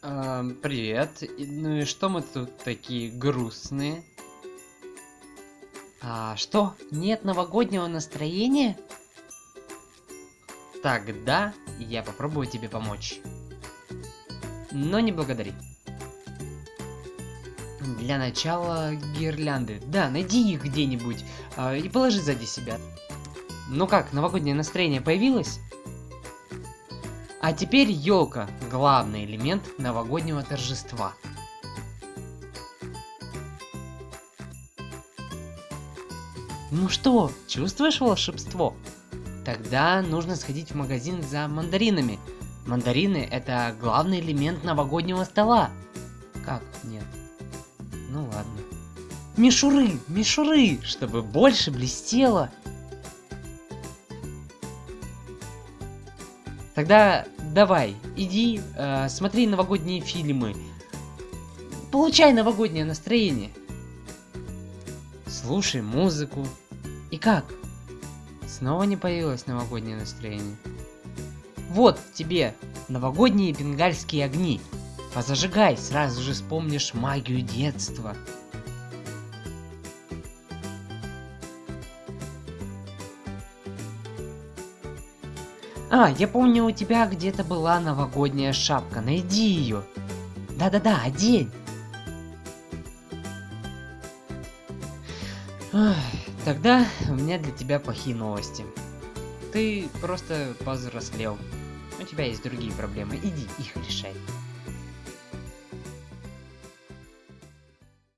Ам, привет. Ну и что мы тут такие грустные? А что, нет новогоднего настроения? Тогда я попробую тебе помочь. Но не благодари. Для начала гирлянды. Да, найди их где-нибудь а, и положи сзади себя. Ну как, новогоднее настроение появилось? А теперь елка, главный элемент новогоднего торжества. Ну что, чувствуешь волшебство? Тогда нужно сходить в магазин за мандаринами. Мандарины это главный элемент новогоднего стола. Как? Нет. Ну ладно. Мишуры, мишуры, чтобы больше блестело. Тогда давай, иди, э, смотри новогодние фильмы. Получай новогоднее настроение. Слушай музыку. И как? Снова не появилось новогоднее настроение. Вот тебе новогодние бенгальские огни. Позажигай, сразу же вспомнишь магию детства. А, я помню, у тебя где-то была новогодняя шапка. Найди ее. Да-да-да, одень. Ах, Тогда у меня для тебя плохие новости. Ты просто повзрослел. У тебя есть другие проблемы. Иди их решай.